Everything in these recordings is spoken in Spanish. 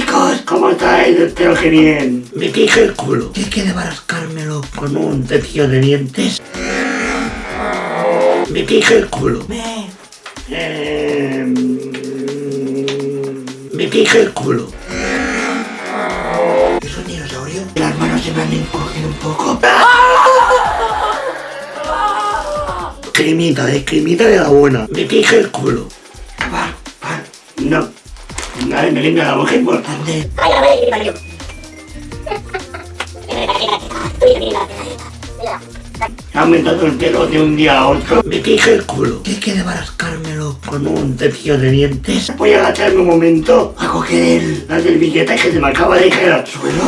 Chicos, ¿cómo estáis? Espero que bien. Me pije el culo. Que debarascármelo con un cepillo de dientes. Me pije el culo. Me... Eh, me el culo. ¿Es un dinosaurio? Las manos se me han encogido un poco. Cremita, de cremita de la buena. Me pije el culo. No. Nadie me limpia la boca importante. Ha aumentado el pelo de un día a otro. Me pije el culo. Tienes que debarascármelo con un cepillo de dientes. Voy a agacharme un momento a coger el, la del billete que se me acaba de caer al suelo.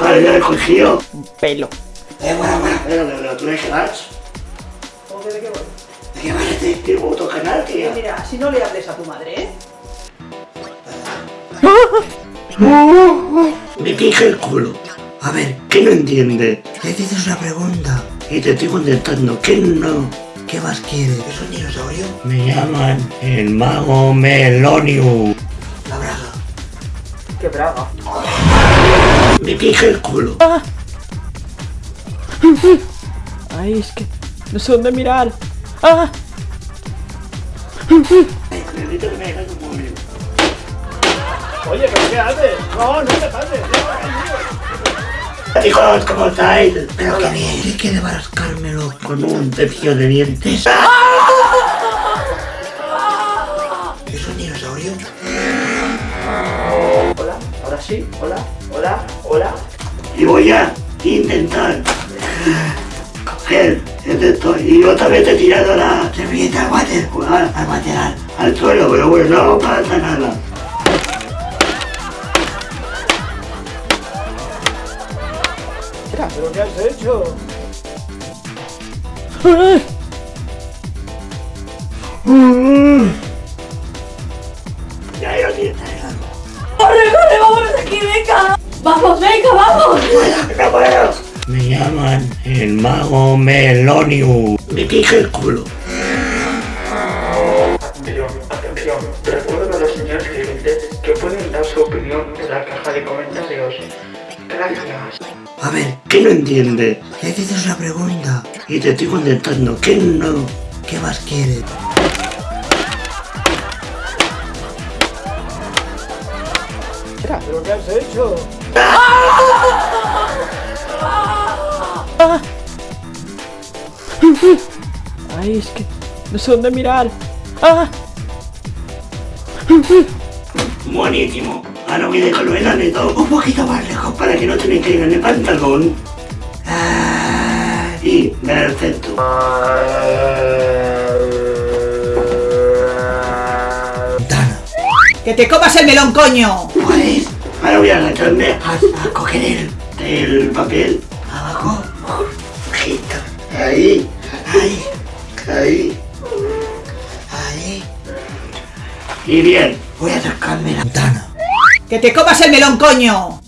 Vale, ya lo he cogido. Pelo. Eh, bueno, bueno. Pero, pero, ¿tú de qué vas? ¿Cómo que de qué voy? ¿De qué vas? ¿De qué puto canal, tío? Mira, así no le hables a tu madre, ¿eh? Me pije el culo. A ver, ¿qué no entiende? Le dices una pregunta y te estoy contestando que no. ¿Qué más quieres? ¿Es un dinosaurio? Me llaman el mago Meloniu. La braga. Qué braga. Me pije el culo. Ay, es que no sé dónde mirar. ¡Ah! Necesito que me dejes un momento. Oye, ¿pero qué haces? No, no te pases. Chicos, ¿cómo estáis? Espero que bien. Tienes que debarascármelo con un cepillo de dientes. ¿Es un dinosaurio? Hola, ahora sí. Hola, hola, hola. Y voy a intentar coger el de esto y otra vez he tirado la servilleta al water, al, al water, al, al suelo, pero bueno, no pasa nada. Mira, ¿pero qué has hecho? Ya lo tienes. ¡Corre, corre! ¡Vámonos de aquí, venga! ¡Vamos, venga, vamos! No puedo. Me llaman el mago Meloniu. Me pije el culo. Atención, atención. Recuerden a los señores clientes que pueden dar su opinión en la caja de comentarios. Gracias. A ver, ¿qué no entiende? Le dices una pregunta y te estoy contestando que no. ¿Qué más quieres? Mira, ¿pero qué has hecho? Ay, es que no sé dónde mirar. ¡Ah! Buenísimo. Ahora voy de color todo un poquito más lejos para que no te me caiga en el pantalón. Ah, y perfecto. Dana, ¡Que te comas el melón, coño! ¿puedes? Ahora voy a agacharme a, a coger el, el papel. Abajo. Ojito. Ahí. Ahí. Ahí. Ahí. Y bien, voy a tocarme la ventana. ¡Que te comas el melón, coño!